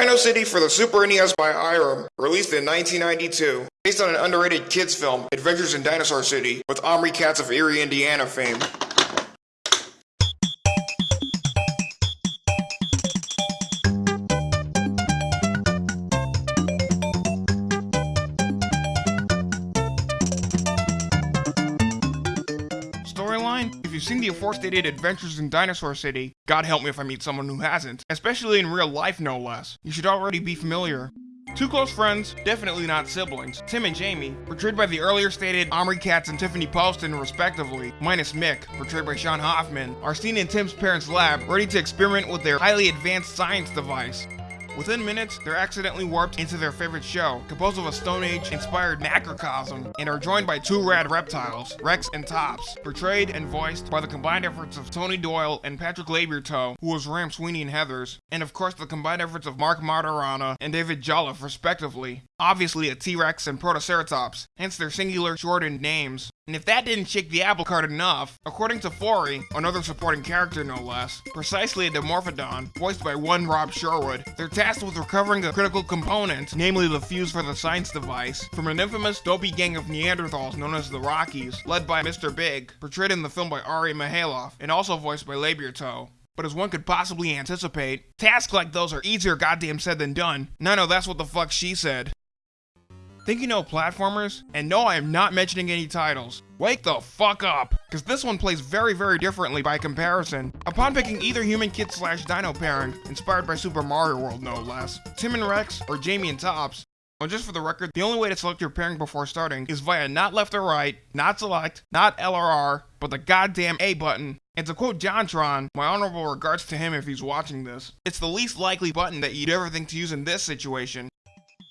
Dino City for the Super NES by Irem, released in 1992. Based on an underrated kids film, Adventures in Dinosaur City, with Omri Katz of Erie, Indiana fame. Seen the aforestated Adventures in Dinosaur City, God help me if I meet someone who hasn't, especially in real life no less, you should already be familiar. Two close friends, definitely not siblings, Tim and Jamie, portrayed by the earlier stated Omri Katz and Tiffanie Poston respectively, minus Mick, portrayed by Shawn Hoffman, are seen in Tim's parents' lab, ready to experiment with their highly advanced science device. Within minutes, they're accidentally warped into their favorite show, composed of a Stone Age inspired macrocosm, and are joined by two rad reptiles, Rex and Tops, portrayed and voiced by the combined efforts of Tony Doyle and Patrick Labyorteaux, who was Ram Sweeney and Heathers, and of course the combined efforts of Mark Martorana and David Jolliffe, respectively. Obviously a T-Rex and Protoceratops, hence their singular shortened names. And if that didn't shake the apple cart enough, according to Fori, another supporting character no less, precisely a Dimorphodon, voiced by one Rob Sherwood, they're tasked with recovering a critical component, namely the fuse for the science device, from an infamous dopey gang of Neanderthals known as the Rockies, led by Mr. Big, portrayed in the film by Ari Mihailov, and also voiced by Labyorteaux. But as one could possibly anticipate, tasks like those are easier goddamn said than done. No, no, that's what the fuck she said. Think you know platformers? And no, I am not mentioning any titles. Wake the fuck up, because this one plays very very differently by comparison. Upon picking either human kid slash dino pairing, inspired by Super Mario World no less, Tim and Rex or Jamie and Tops, well, just for the record, the only way to select your pairing before starting is via not left or right, not select, not LRR, but the goddamn A button. And to quote JonTron, my honorable regards to him if he's watching this, it's the least likely button that you'd ever think to use in this situation.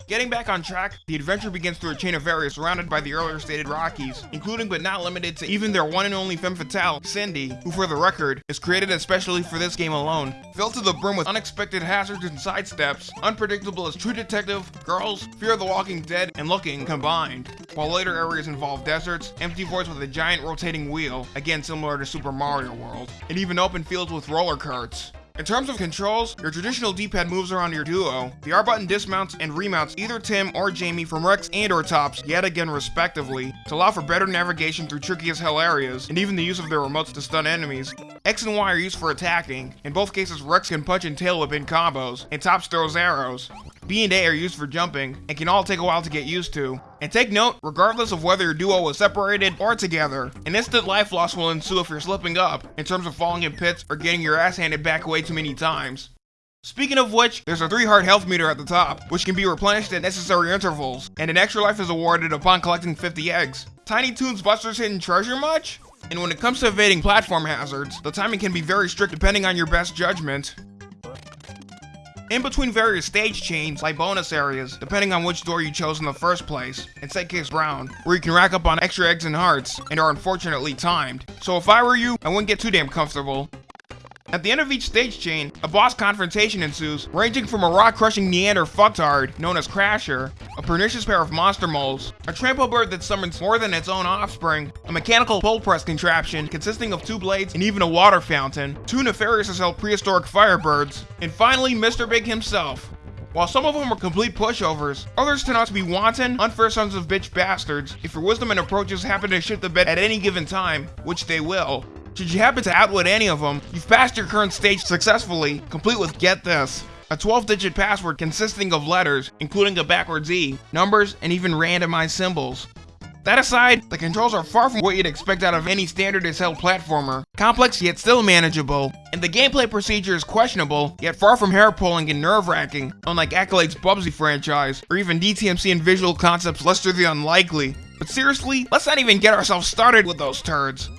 Getting back on track, the adventure begins through a chain of varriors surrounded by the earlier stated Rockies, including but not limited to even their one and only femme fatale, Cindy, who for the record, is created especially for this game alone. Filled to the brim with unexpected hazards and sidesteps, unpredictable as True Detective, Girls, Fear of the Walking Dead, and Looking combined, while later areas involve deserts, empty voids with a giant rotating wheel, again similar to Super Mario World, and even open fields with roller carts. In terms of controls, your traditional D-pad moves around your duo. The R button dismounts and remounts either Tim or Jamie from Rex and or Tops, yet again respectively, to allow for better navigation through tricky as hell areas, and even the use of their remotes to stun enemies. X and Y are used for attacking. In both cases, Rex can punch and tail whip in combos, and Tops throws arrows. B and A are used for jumping, and can all take a while to get used to. And take note, regardless of whether your duo is separated or together, an instant life loss will ensue if you're slipping up, in terms of falling in pits or getting your ass handed back way too many times. Speaking of which, there's a 3 heart health meter at the top, which can be replenished at necessary intervals, and an extra life is awarded upon collecting 50 eggs. Tiny Toons Buster's Hidden Treasure much? And when it comes to evading platform hazards, the timing can be very strict depending on your best judgment. In between various stage chains, like bonus areas, depending on which door you chose in the first place, in case Brown, where you can rack up on extra eggs and hearts, and are unfortunately timed. So if I were you, I wouldn't get too damn comfortable. At the end of each stage chain, a boss confrontation ensues, ranging from a rock-crushing Neander fucktard, known as Crasher, a pernicious pair of monster moles, a trample bird that summons more than its own offspring, a mechanical pole press contraption consisting of two blades and even a water fountain, two nefarious as hell prehistoric firebirds, and finally Mr. Big himself, while some of them are complete pushovers, others turn out to be wanton, unfair sons of bitch bastards if your wisdom and approaches happen to shit the bed at any given time, which they will. Should you happen to outwit any of them, you've passed your current stage successfully, complete with get this. A 12-digit password consisting of letters, including a backwards E, numbers, and even randomized symbols. That aside, the controls are far from what you'd expect out of any standard as platformer. Complex yet still manageable, and the gameplay procedure is questionable, yet far from hair-pulling and nerve-wracking, unlike Accolade's Bubsy franchise, or even DTMC and Visual Concepts Lester the Unlikely. But seriously, let's not even get ourselves started with those turds.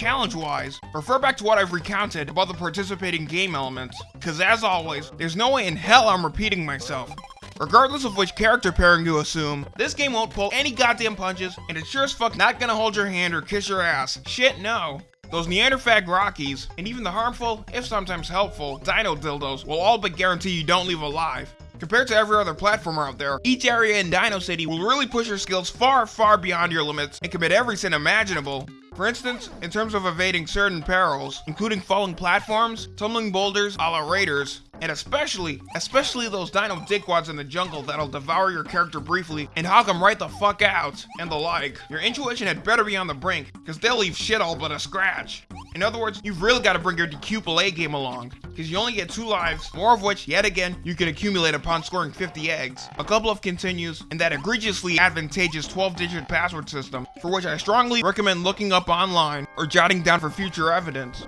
Challenge-wise, refer back to what I've recounted about the participating game elements, cause as always, there's no way in hell I'm repeating myself. Regardless of which character pairing you assume, this game won't pull any goddamn punches, and it's sure as fuck not gonna hold your hand or kiss your ass. Shit, no. Those Neanderthag Rockies, and even the harmful, if sometimes helpful, Dino Dildos will all but guarantee you don't leave alive. Compared to every other platformer out there, each area in Dino City will really push your skills far, far beyond your limits and commit every sin imaginable. For instance, in terms of evading certain perils, including falling platforms, tumbling boulders a la Raiders, And especially, especially those dino dickwads in the jungle that'll devour your character briefly and hog them right the fuck out, and the like. Your intuition had better be on the brink, cause they'll leave shit all but a scratch. In other words, you've really got to bring your decuple A game along, because you only get two lives, more of which, yet again, you can accumulate upon scoring 50 eggs, a couple of continues, and that egregiously advantageous 12-digit password system, for which I strongly recommend looking up online or jotting down for future evidence.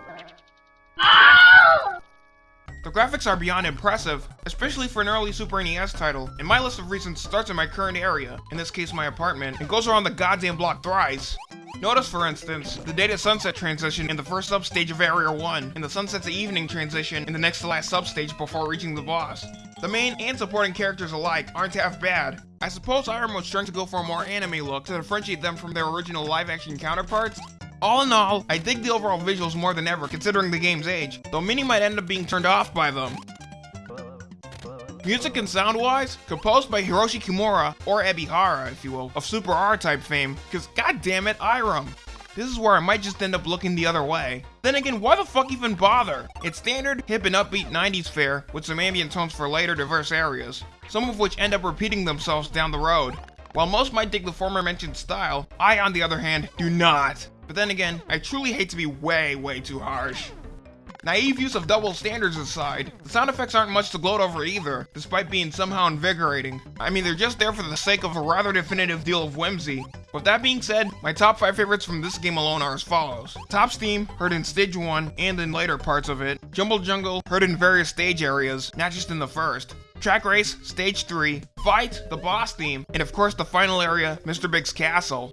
The graphics are beyond impressive, especially for an early Super NES title, and my list of reasons starts in my current area, in this case my apartment, and goes around the goddamn block thrice. Notice, for instance, the day to sunset transition in the first substage of Area 1, and the sunset to evening transition in the next to last substage before reaching the boss. The main and supporting characters alike aren't half bad. I suppose Irem was trying to go for a more anime look to differentiate them from their original live-action counterparts, all in all, I dig the overall visuals more than ever considering the game's age, though many might end up being turned off by them. Music and sound-wise, composed by Hiroshi Kimura, or Ebihara, if you will, of Super R-type fame, cause goddammit, Irem. This is where I might just end up looking the other way. Then again, why the fuck even bother? It's standard, hip and upbeat 90s fare, with some ambient tones for later diverse areas, some of which end up repeating themselves down the road. While most might dig the former mentioned style, I on the other hand, do not. But then again, I truly hate to be way, way too harsh. Naive use of double standards aside, the sound effects aren't much to gloat over either, despite being somehow invigorating. I mean, they're just there for the sake of a rather definitive deal of whimsy. With that being said, my top 5 favorites from this game alone are as follows. Top's theme, heard in stage 1 and in later parts of it. Jumble Jungle, heard in various stage areas, not just in the first. Track Race, Stage 3, Fight, the boss theme, and of course the final area, Mr. Big's Castle.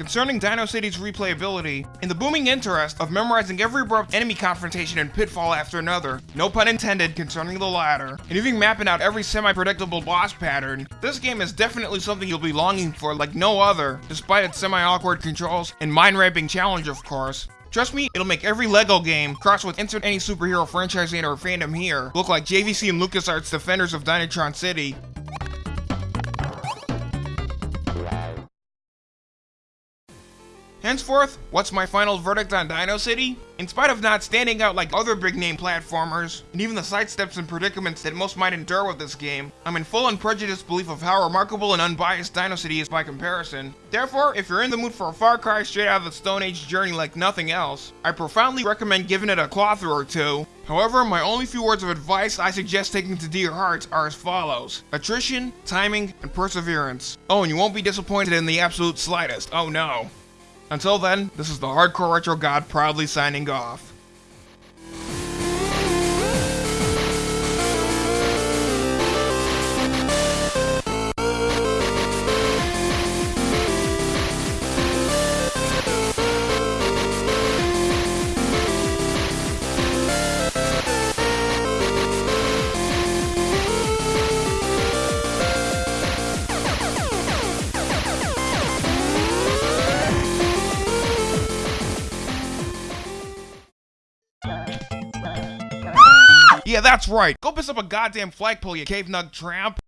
Concerning Dino City's replayability, in the booming interest of memorizing every abrupt enemy confrontation and pitfall after another, no pun intended concerning the latter, and even mapping out every semi-predictable boss pattern, this game is definitely something you'll be longing for like no other, despite its semi-awkward controls and mind-raping challenge of course. Trust me, it'll make every LEGO game, crossed with insert any superhero franchise or fandom here, look like JVC and LucasArts Defenders of Dynatron City, Henceforth, what's my final verdict on Dino City? In spite of not standing out like other big name platformers, and even the sidesteps and predicaments that most might endure with this game, I'm in full unprejudiced belief of how remarkable and unbiased Dino City is by comparison. Therefore, if you're in the mood for a Far Cry straight out of the Stone Age journey like nothing else, I profoundly recommend giving it a through or two. However, my only few words of advice I suggest taking to dear hearts are as follows. Attrition, timing, and perseverance. Oh, and you won't be disappointed in the absolute slightest, oh no. Until then, this is the Hardcore Retro God proudly signing off. Yeah, that's right. Go piss up a goddamn flagpole, you cave nug tramp.